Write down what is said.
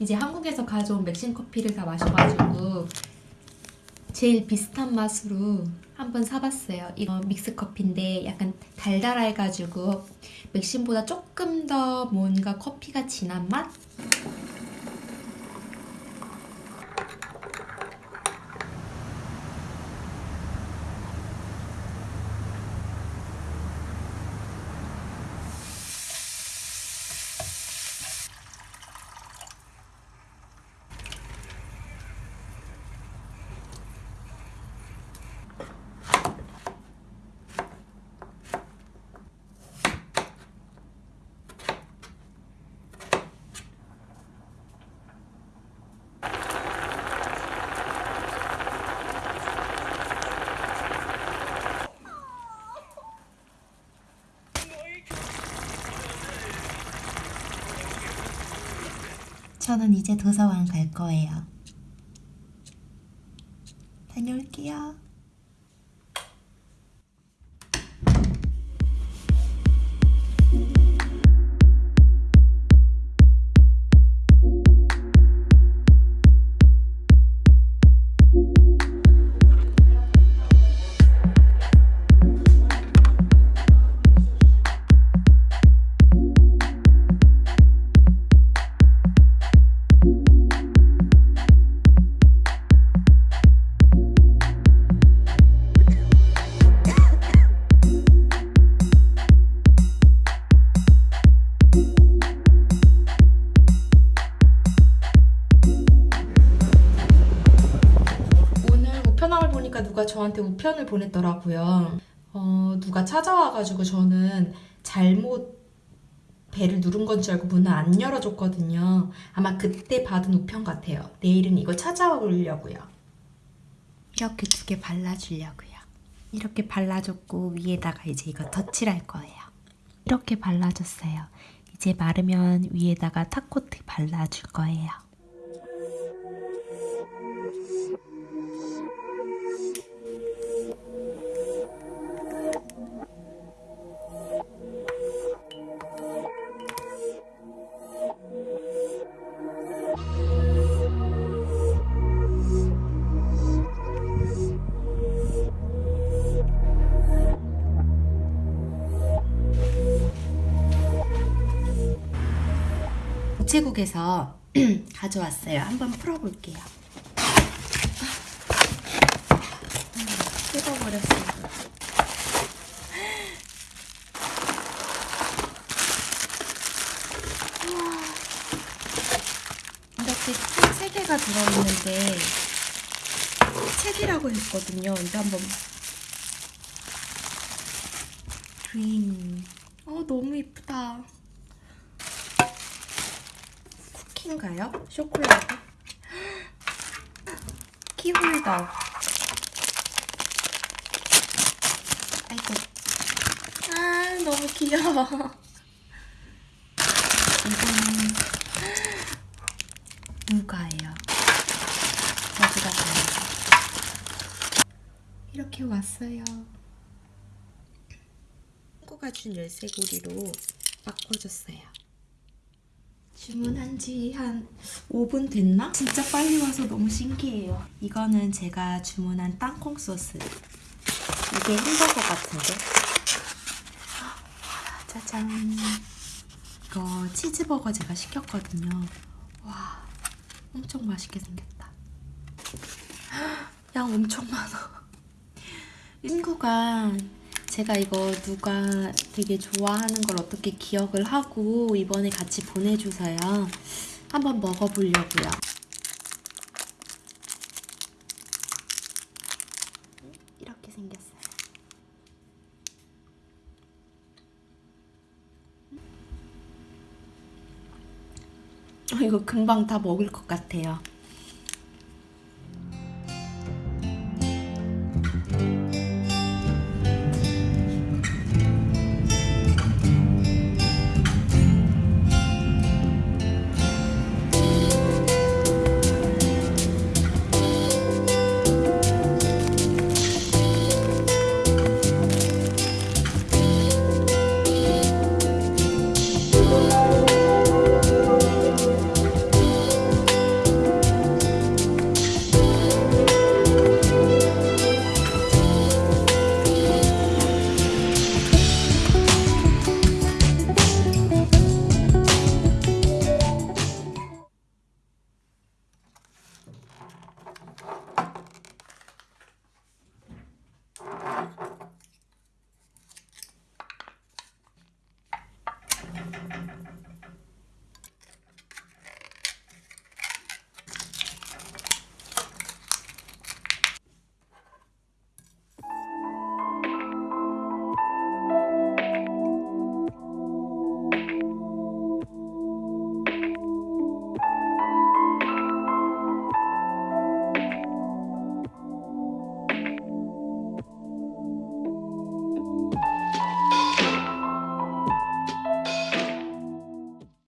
이제 한국에서 가져온 맥심 커피를 다 마셔가지고 제일 비슷한 맛으로 한번 사봤어요. 이거 믹스 커피인데 약간 달달해가지고 맥심보다 조금 더 뭔가 커피가 진한 맛? 저는 이제 도서관 갈 거예요. 다녀올게요. 저한테 우편을 보냈더라고요. 어, 누가 찾아와가지고 저는 잘못 배를 누른 건 줄 알고 문을 안 열어줬거든요. 아마 그때 받은 우편 같아요. 내일은 이거 찾아오려고요. 이렇게 두 개 발라주려고요. 이렇게 발라줬고 위에다가 이제 이거 덧칠할 거예요. 이렇게 발라줬어요. 이제 마르면 위에다가 탑코트 발라줄 거예요. 한국에서 가져왔어요. 한번 풀어볼게요. 뜯어버렸어요. 우와. 이렇게 책 3개가 들어있는데 책이라고 했거든요. 근데 한번 그린 어 너무 이쁘다 쿠키인가요? 쇼콜라트? 키홀더 아이고 아 너무 귀여워 이거는 누가예요 어디가 가요 이렇게 왔어요. 친구가 준 열쇠고리로 바꿔줬어요. 주문한 지 한 5분 됐나? 진짜 빨리 와서 너무 신기해요. 이거는 제가 주문한 땅콩 소스. 이게 햄버거 같은데? 짜잔. 이거 치즈버거 제가 시켰거든요. 와, 엄청 맛있게 생겼다. 양 엄청 많아. 친구가 제가 이거 누가 되게 좋아하는 걸 어떻게 기억을 하고 이번에 같이 보내줘서요. 한번 먹어보려고요. 이렇게 생겼어요. 어, 이거 금방 다 먹을 것 같아요.